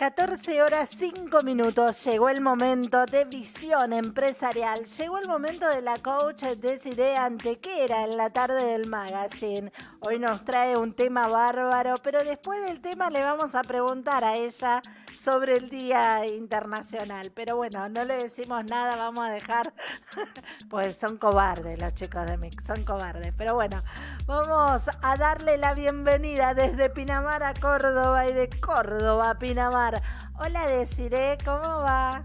14 horas 5 minutos. Llegó el momento de visión empresarial. Llegó el momento de la coach Desiree Antequera en la tarde del magazine. Hoy nos trae un tema bárbaro, pero después del tema le vamos a preguntar a ella sobre el Día Internacional. Pero bueno, no le decimos nada, vamos a dejar, pues son cobardes los chicos de Mix, son cobardes. Pero bueno, vamos a darle la bienvenida desde Pinamar a Córdoba y de Córdoba a Pinamar. Hola Desiree, ¿cómo va?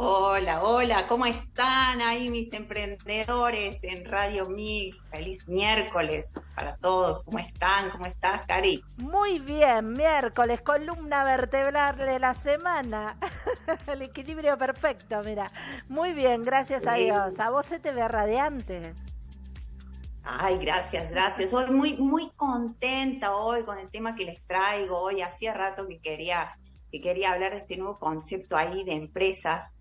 Hola, hola, ¿cómo están ahí mis emprendedores en Radio Mix? Feliz miércoles para todos. ¿Cómo están? ¿Cómo estás, Cari? Muy bien, miércoles, columna vertebral de la semana. El equilibrio perfecto, mira. Muy bien, gracias a Dios. A vos se te ve radiante. Ay, gracias, gracias. Soy muy, muy contenta hoy con el tema que les traigo. Hoy hacía rato que quería, que quería hablar de este nuevo concepto ahí de empresas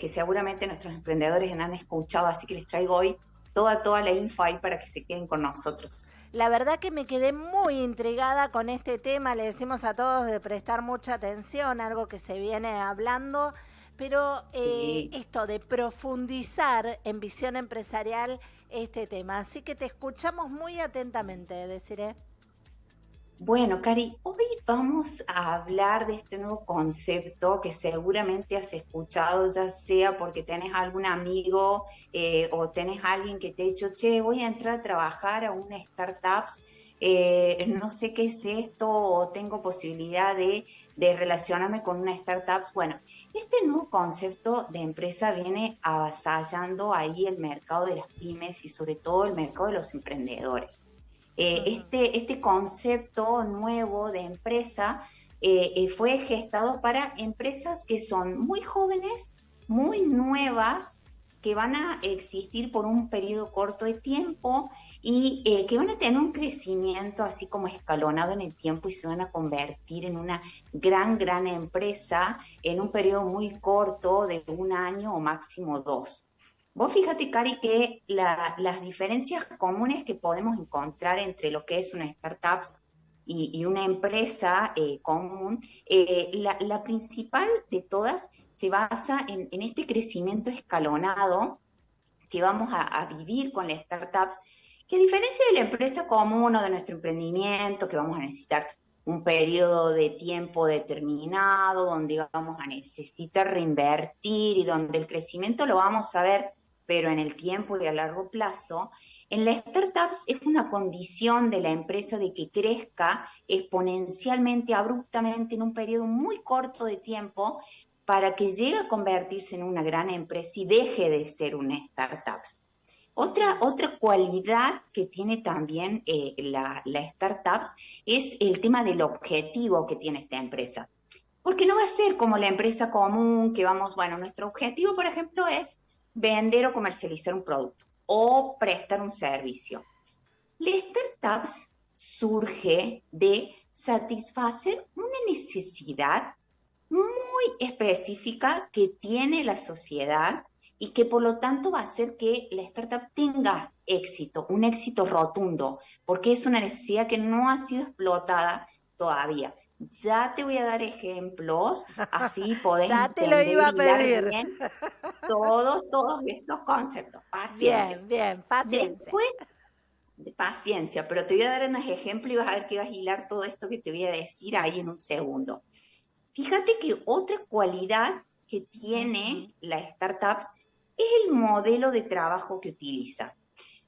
que, seguramente nuestros emprendedores han escuchado, así que les traigo hoy toda, toda la info ahí para que se queden con nosotros. La verdad que me quedé muy intrigada con este tema, le decimos a todos de prestar mucha atención, algo que se viene hablando, pero eh, esto de profundizar en visión empresarial este tema, así que te escuchamos muy atentamente, deciré. Bueno, Cari, hoy vamos a hablar de este nuevo concepto que seguramente has escuchado, ya sea porque tenés algún amigo eh, o tenés alguien que te ha dicho, che, voy a entrar a trabajar a una startup, eh, no sé qué es esto o tengo posibilidad de, de relacionarme con una startup. Bueno, este nuevo concepto de empresa viene avasallando ahí el mercado de las pymes y sobre todo el mercado de los emprendedores. Eh, este, este concepto nuevo de empresa eh, eh, fue gestado para empresas que son muy jóvenes, muy nuevas, que van a existir por un periodo corto de tiempo y que van a tener un crecimiento así como escalonado en el tiempo y se van a convertir en una gran, gran empresa en un periodo muy corto de un año o máximo dos. Vos fíjate, Cari, que las diferencias comunes que podemos encontrar entre lo que es una startup y, una empresa eh, común, eh, la, principal de todas se basa en, este crecimiento escalonado que vamos a, vivir con las startups, que a diferencia de la empresa común o de nuestro emprendimiento, que vamos a necesitar un periodo de tiempo determinado, donde vamos a necesitar reinvertir y donde el crecimiento lo vamos a ver pero en el tiempo y a largo plazo, en las startups es una condición de la empresa de que crezca exponencialmente, abruptamente, en un periodo muy corto de tiempo, para que llegue a convertirse en una gran empresa y deje de ser una startup. Otra, otra cualidad que tiene también eh, la, la startups es el tema del objetivo que tiene esta empresa. Porque no va a ser como la empresa común que vamos, bueno, nuestro objetivo, por ejemplo, es vender o comercializar un producto o prestar un servicio. La startups surge de satisfacer una necesidad muy específica que tiene la sociedad y que por lo tanto va a hacer que la startup tenga éxito, un éxito rotundo, porque es una necesidad que no ha sido explotada todavía. Ya te voy a dar ejemplos, así podés ya te lo iba a pedir. Bien todos, todos estos conceptos. Paciencia. Bien, bien, paciencia. Después, de paciencia, pero te voy a dar unos ejemplos y vas a ver que vas a hilar todo esto que te voy a decir ahí en un segundo. Fíjate que otra cualidad que tiene la startups es el modelo de trabajo que utiliza.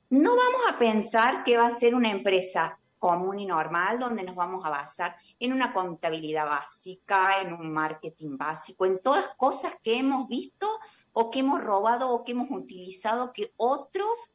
No vamos a pensar que va a ser una empresa común y normal, donde nos vamos a basar en una contabilidad básica, en un marketing básico, en todas cosas que hemos visto o que hemos robado o que hemos utilizado que otros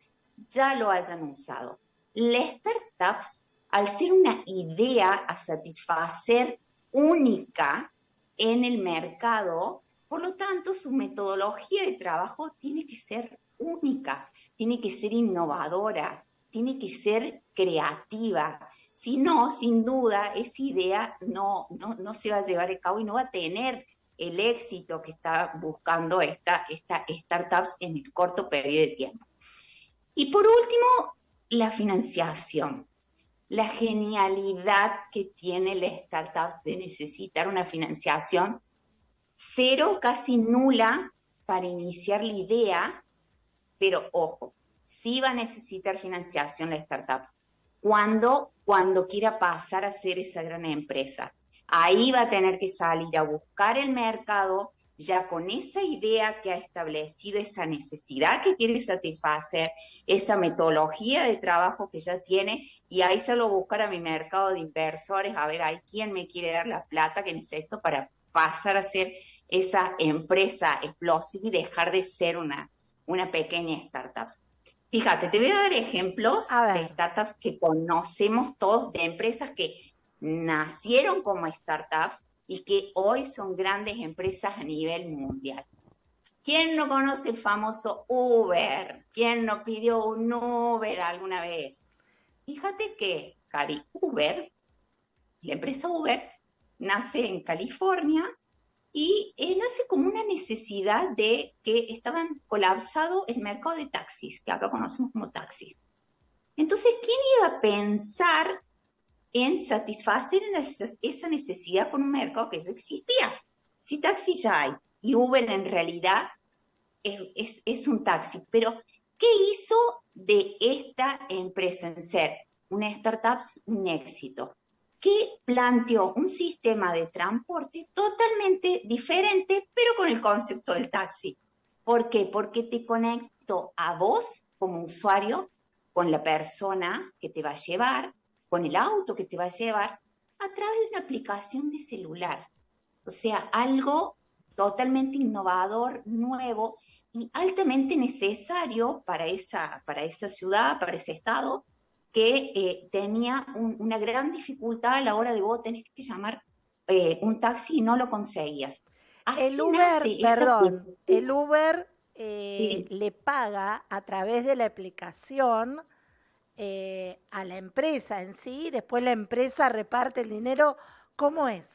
ya lo hayan usado. Las startups, al ser una idea a satisfacer única en el mercado, por lo tanto, su metodología de trabajo tiene que ser única, tiene que ser innovadora, tiene que ser creativa. Si no, sin duda, esa idea no, no, se va a llevar a cabo y no va a tener el éxito que está buscando esta, esta startups en el corto periodo de tiempo. Y por último, la financiación. la genialidad que tiene las startups de necesitar una financiación cero, casi nula para iniciar la idea, pero ojo, sí va a necesitar financiación la startups. Cuando, cuando quiera pasar a ser esa gran empresa. Ahí va a tener que salir a buscar el mercado, ya con esa idea que ha establecido, esa necesidad que quiere satisfacer, esa metodología de trabajo que ya tiene, y ahí se buscar a mi mercado de inversores, a ver, hay quién me quiere dar la plata que necesito para pasar a ser esa empresa explosiva y dejar de ser una, una pequeña startup. Fíjate, te voy a dar ejemplos de startups que conocemos todos, de empresas que nacieron como startups y que hoy son grandes empresas a nivel mundial. ¿Quién no conoce el famoso Uber? ¿Quién no pidió un Uber alguna vez? Fíjate que, Cari, Uber, la empresa Uber, nace en California y eh, nace como una necesidad de que estaban colapsado el mercado de taxis, que acá conocemos como taxis. Entonces, ¿quién iba a pensar en satisfacer esa necesidad con un mercado que ya existía? Si taxi ya hay y Uber en realidad es, es un taxi, pero ¿qué hizo de esta empresa en ser una startup un éxito? Que planteó un sistema de transporte totalmente diferente, pero con el concepto del taxi. ¿Por qué? Porque te conecto a vos como usuario con la persona que te va a llevar, con el auto que te va a llevar, a través de una aplicación de celular. O sea, algo totalmente innovador, nuevo y altamente necesario para esa, para esa ciudad, para ese estado, que eh, tenía una gran dificultad a la hora de vos tenés que llamar eh, un taxi y no lo conseguías. el Uber, perdón, el Uber eh, le paga a través de la aplicación a la empresa en sí, después la empresa reparte el dinero. ¿Cómo es?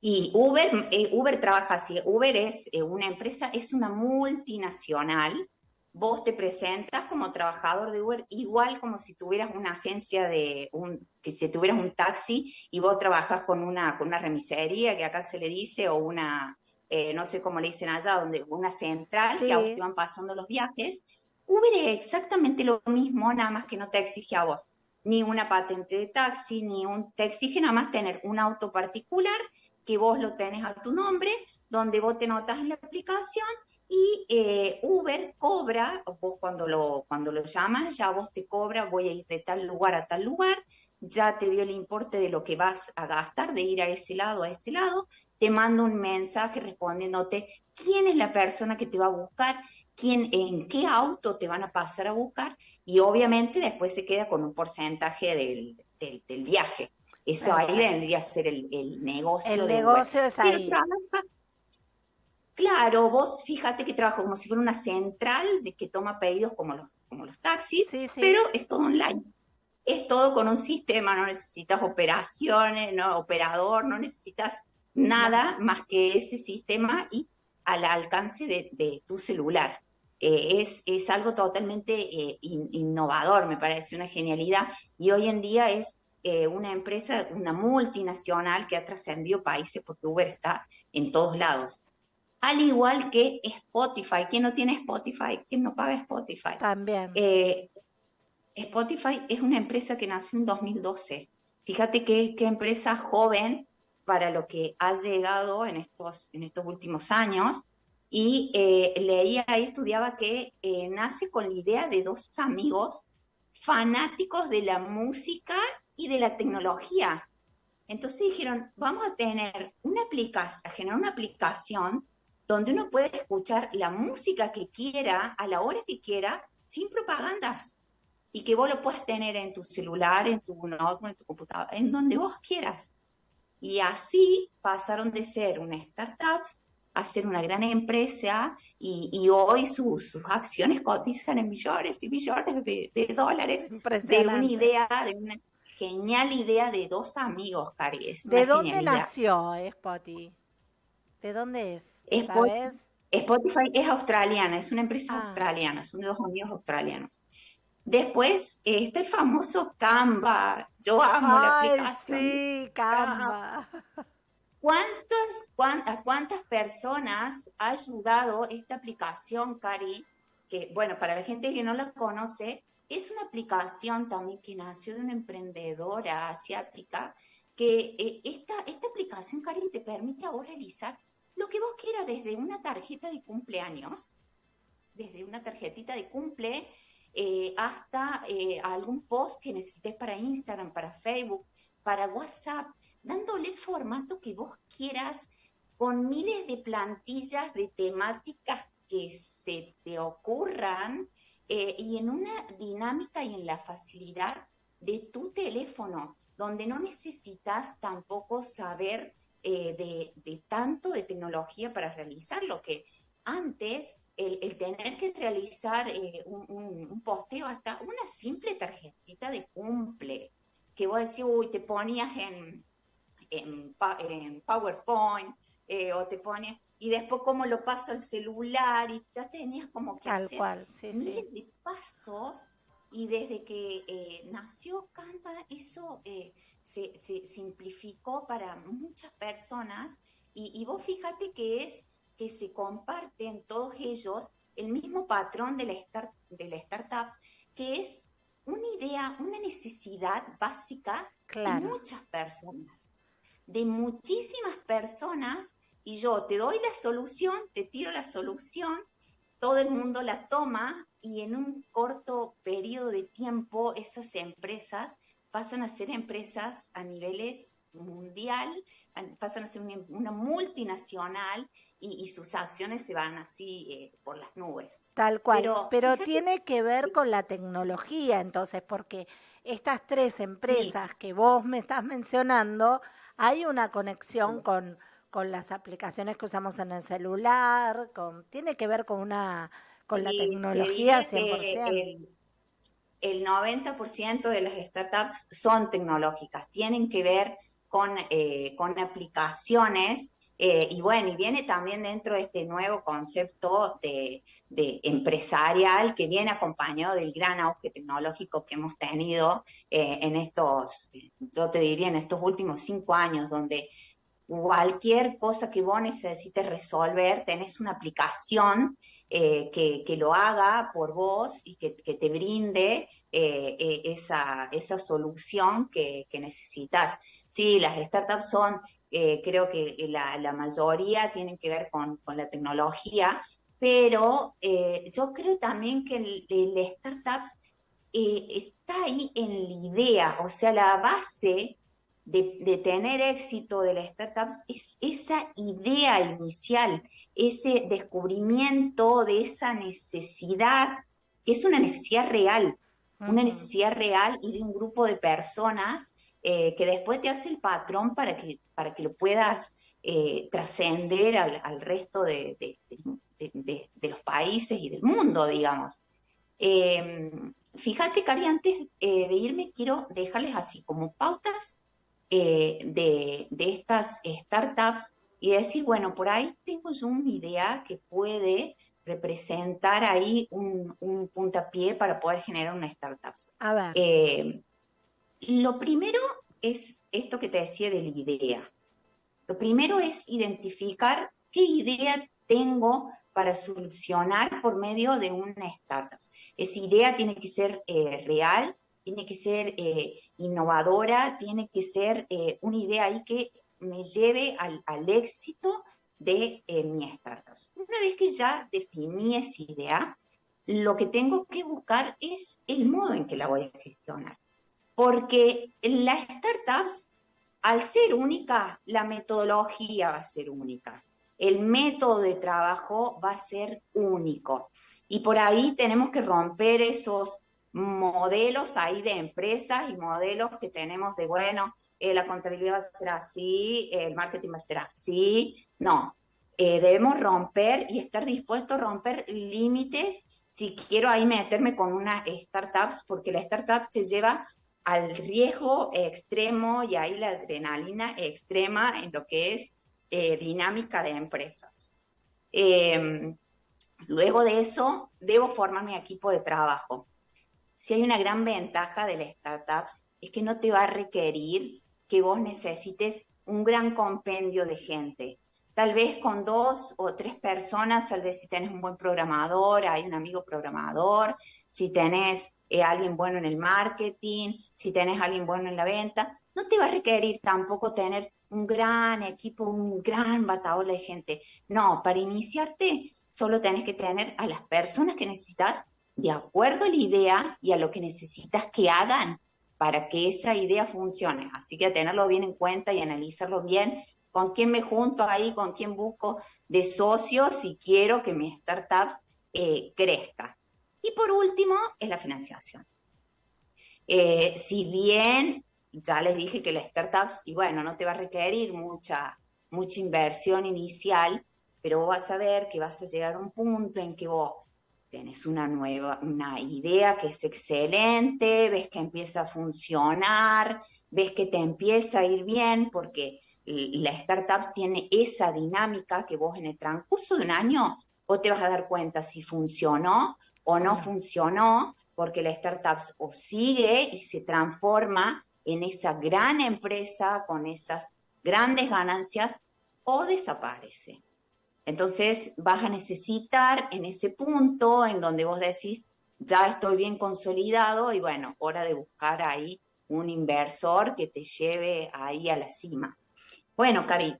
Y Uber, Uber trabaja así. Uber es una empresa, es una multinacional vos te presentas como trabajador de Uber igual como si tuvieras una agencia de un, que si tuvieras un taxi y vos trabajas con una, con una remisería que acá se le dice o una, eh, no sé cómo le dicen allá, donde una central que a vos te van pasando los viajes. Uber es exactamente lo mismo, nada más que no te exige a vos ni una patente de taxi, ni un, te exige nada más tener un auto particular que vos lo tenés a tu nombre, donde vos te notas en la aplicación y eh, Uber cobra, vos cuando lo, cuando lo llamas, ya vos te cobra, voy a ir de tal lugar a tal lugar, ya te dio el importe de lo que vas a gastar, de ir a ese lado, a ese lado, te mando un mensaje respondiéndote quién es la persona que te va a buscar, quién, en qué auto te van a pasar a buscar, y obviamente después se queda con un porcentaje del, del, viaje. Eso ahí vendría a ser el, el negocio. El negocio es ahí. Claro, vos fíjate que trabajo como si fuera una central de que toma pedidos como los, como los taxis, pero es todo online. Es todo con un sistema, no necesitas operaciones, no operador, no necesitas nada más que ese sistema y al alcance de, tu celular. Eh, es, es, algo totalmente eh, innovador, me parece una genialidad, y hoy en día es eh, una empresa, una multinacional que ha trascendido países porque Uber está en todos lados al igual que Spotify. ¿Quién no tiene Spotify? ¿Quién no paga Spotify? También. Eh, Spotify es una empresa que nació en 2012. Fíjate qué, qué empresa joven para lo que ha llegado en estos, en estos últimos años. Y eh, leía y estudiaba que eh, nace con la idea de dos amigos fanáticos de la música y de la tecnología. Entonces dijeron, vamos a tener una aplicación, a generar una aplicación donde uno puede escuchar la música que quiera, a la hora que quiera, sin propagandas. Y que vos lo puedas tener en tu celular, en tu notebook, en tu computadora, en donde vos quieras. Y así pasaron de ser una startup a ser una gran empresa y, hoy sus, acciones cotizan en millones y millones de, dólares de una idea, de una genial idea de dos amigos, Cari. ¿De dónde nació Spotty? ¿De dónde es? Spotify, es australiana, es una empresa ah. australiana, son dos amigos australianos. Después está el famoso Canva. Yo amo la aplicación. Sí, Canva. ¿Cuántas, cuántas personas ha ayudado esta aplicación, Cari? Que, bueno, para la gente que no la conoce, es una aplicación también que nació de una emprendedora asiática, que eh, esta, esta aplicación, Cari, te permite ahora realizar lo que vos quieras desde una tarjeta de cumpleaños, desde una tarjetita de cumple, eh, hasta eh, algún post que necesites para Instagram, para Facebook, para WhatsApp, dándole el formato que vos quieras, con miles de plantillas de temáticas que se te ocurran eh, y en una dinámica y en la facilidad de tu teléfono, donde no necesitas tampoco saber de, de, tanto de tecnología para realizar lo que antes el, tener que realizar eh, un, posteo hasta una simple tarjetita de cumple, que vos decís, uy, te ponías en, en, PowerPoint eh, o te ponías, y después como lo paso al celular y ya tenías como que Tal hacer cual, sí, miles de pasos y desde que eh, nació Canva eso se, se, simplificó para muchas personas y, y vos fíjate que es que se comparten todos ellos el mismo patrón de la, start, de la startups, que es una idea, una necesidad básica de muchas personas, de muchísimas personas, y yo te doy la solución, te tiro la solución, todo el mundo la toma y en un corto periodo de tiempo esas empresas pasan a ser empresas a niveles mundial, pasan a ser una multinacional y, sus acciones se van así eh, por las nubes. Tal cual, pero, tiene que ver con la tecnología, entonces, porque estas tres empresas que vos me estás mencionando, hay una conexión con, con las aplicaciones que usamos en el celular, con, tiene que ver con una con la tecnología 100%. El, el 90% de las startups son tecnológicas, tienen que ver con, eh, con aplicaciones eh, y bueno, y viene también dentro de este nuevo concepto de, empresarial que viene acompañado del gran auge tecnológico que hemos tenido eh, en estos, yo te diría, en estos últimos cinco años, donde cualquier cosa que vos necesites resolver, tenés una aplicación eh, que, lo haga por vos y que, te brinde esa, esa, solución que, que, necesitas. Sí, las startups son eh, creo que la, mayoría tienen que ver con, la tecnología, pero eh, yo creo también que el, startups eh, está ahí en la idea, o sea, la base de, tener éxito de las startups es esa idea inicial, ese descubrimiento de esa necesidad, que es una necesidad real, una necesidad real y de un grupo de personas eh, que después te hace el patrón para que, para que lo puedas eh, trascender al, resto de, los países y del mundo, digamos. Em, fíjate, Cari, antes eh, de irme, quiero dejarles así como pautas de, estas startups y decir, bueno, por ahí tengo yo una idea que puede representar ahí un, un puntapié para poder generar una startup. A ver. Lo primero es esto que te decía de la idea. Lo primero es identificar qué idea tengo para solucionar por medio de una startup. Esa idea tiene que ser eh, real, tiene que ser eh, innovadora, tiene que ser eh, una idea ahí que me lleve al, al éxito de mi startup. Una vez que ya definí esa idea, lo que tengo que buscar es el modo en que la voy a gestionar porque las startups, al ser única, la metodología va a ser única, el método de trabajo va a ser único. Y por ahí tenemos que romper esos modelos ahí de empresas y modelos que tenemos de, bueno, eh, la contabilidad va a ser así, el marketing va a ser así. No, eh, debemos romper y estar dispuestos a romper límites si quiero ahí meterme con una startups, porque la startup te lleva al riesgo extremo y ahí la adrenalina extrema en lo que es eh, dinámica de empresas. Em, luego de eso, debo formar mi equipo de trabajo. Si hay una gran ventaja de las startups, es que no te va a requerir que vos necesites un gran compendio de gente. Tal vez con dos o tres personas, tal vez si tenés un buen programador, hay un amigo programador, si tenés eh, alguien bueno en el marketing, si tenés alguien bueno en la venta, no te va a requerir tampoco tener un gran equipo, un gran bataola de gente. No, para iniciarte solo tenés que tener a las personas que necesitas de acuerdo a la idea y a lo que necesitas que hagan para que esa idea funcione. Así que a tenerlo bien en cuenta y analizarlo bien, con quién me junto ahí, con quién busco de socios si quiero que mi startups eh, crezca. Y por último, es la financiación. Eh, si bien ya les dije que las startups, y bueno, no te va a requerir mucha, mucha inversión inicial, pero vas a ver que vas a llegar a un punto en que vos tenés una nueva, una idea que es excelente, ves que empieza a funcionar, ves que te empieza a ir bien, porque las startups tiene esa dinámica que vos en el transcurso de un año vos te vas a dar cuenta si funcionó o no funcionó, porque la startup o sigue y se transforma en esa gran empresa con esas grandes ganancias o desaparece. Entonces vas a necesitar en ese punto en donde vos decís, ya estoy bien consolidado y bueno, hora de buscar ahí un inversor que te lleve ahí a la cima. Bueno, Cari,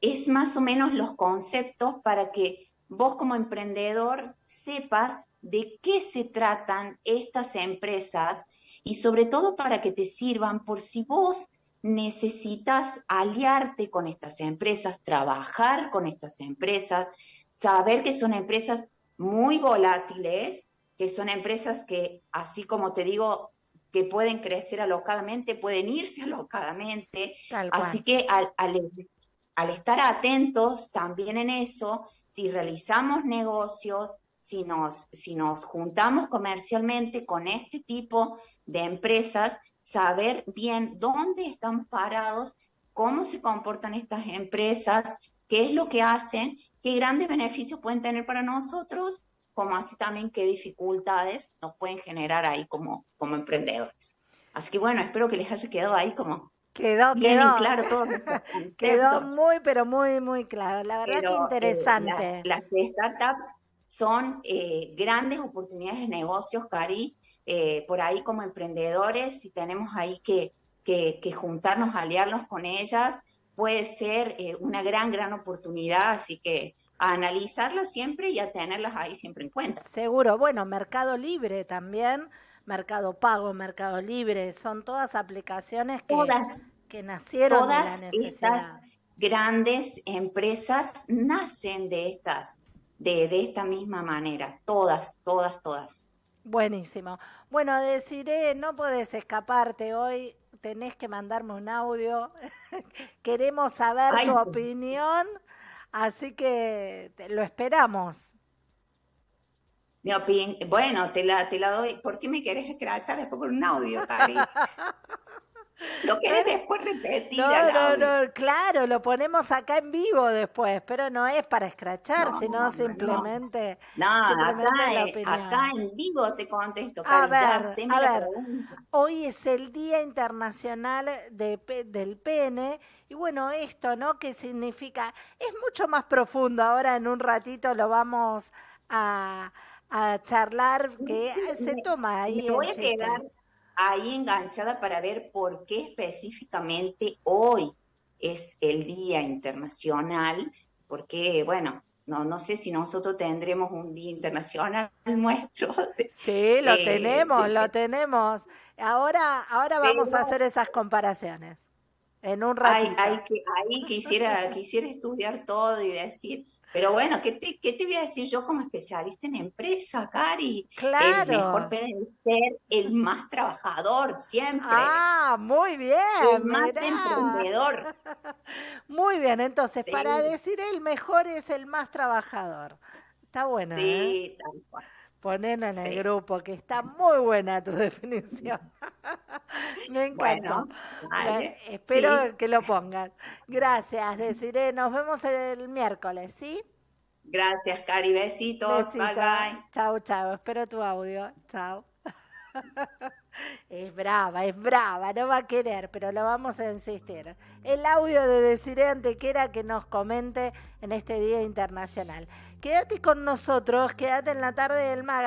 es más o menos los conceptos para que vos como emprendedor sepas de qué se tratan estas empresas y sobre todo para que te sirvan por si vos necesitas aliarte con estas empresas, trabajar con estas empresas, saber que son empresas muy volátiles, que son empresas que, así como te digo, que pueden crecer alocadamente, pueden irse alocadamente. Así que al, al estar atentos también en eso, si realizamos negocios, si nos, si nos juntamos comercialmente con este tipo de empresas, saber bien dónde están parados, cómo se comportan estas empresas, qué es lo que hacen, qué grandes beneficios pueden tener para nosotros, como así también qué dificultades nos pueden generar ahí como, como emprendedores. Así que bueno, espero que les haya quedado ahí como Quedó, quedó. claro todo. quedó muy, pero muy, muy claro. La verdad que eh, interesante. las, startups son eh, grandes oportunidades de negocios, Cari, eh, por ahí como emprendedores, si tenemos ahí que, que, juntarnos, aliarnos con ellas, puede ser eh, una gran, gran oportunidad, así que a analizarlas siempre y a tenerlas ahí siempre en cuenta. Seguro, bueno, Mercado Libre también, Mercado Pago, Mercado Libre, son todas aplicaciones que, que nacieron todas de la necesidad. Estas grandes empresas nacen de estas de, esta misma manera, todas, todas, todas. Buenísimo. Bueno, deciré, no puedes escaparte hoy, tenés que mandarme un audio. Queremos saber tu opinión, así que lo esperamos. Mi opinión, bueno, te la, te la doy. ¿Por qué me querés escrachar después con un audio, Cari? Lo querés después repetir. No, no, no, claro, lo ponemos acá en vivo después, pero no es para escrachar, sino simplemente. No, acá, en vivo te contesto. a ver, a ver. Hoy es el Día Internacional de, del Pene, y bueno, esto, ¿no? ¿Qué significa? Es mucho más profundo. Ahora en un ratito lo vamos a, a charlar, que se toma ahí. Me voy a quedar ahí enganchada para ver por qué específicamente hoy es el Día Internacional, porque, bueno, no, no sé si nosotros tendremos un Día Internacional nuestro. sí, lo tenemos, lo tenemos. Ahora, ahora vamos a hacer esas comparaciones. En un ratito. ahí quisiera, quisiera estudiar todo y decir, pero bueno, ¿qué te, ¿qué te voy a decir yo como especialista en empresa, Cari? Claro. El mejor ser el más trabajador siempre. Ah, muy bien. El más emprendedor. Muy bien, entonces, para decir el mejor es el más trabajador. Está bueno. Sí, ¿eh? tal cual. Ponelo en el grupo, que está muy buena tu definición. Me encantó. espero que lo pongas. Gracias, Desiree. Nos vemos el miércoles, ¿sí? Gracias, Cari. Besitos. Bye, bye. Chao, chao. Espero tu audio. Chao. Es brava, es brava, no va a querer, pero lo vamos a insistir. El audio de Desiree Antequera que nos comente en este Día Internacional. Quédate con nosotros, quédate en la tarde del Maga.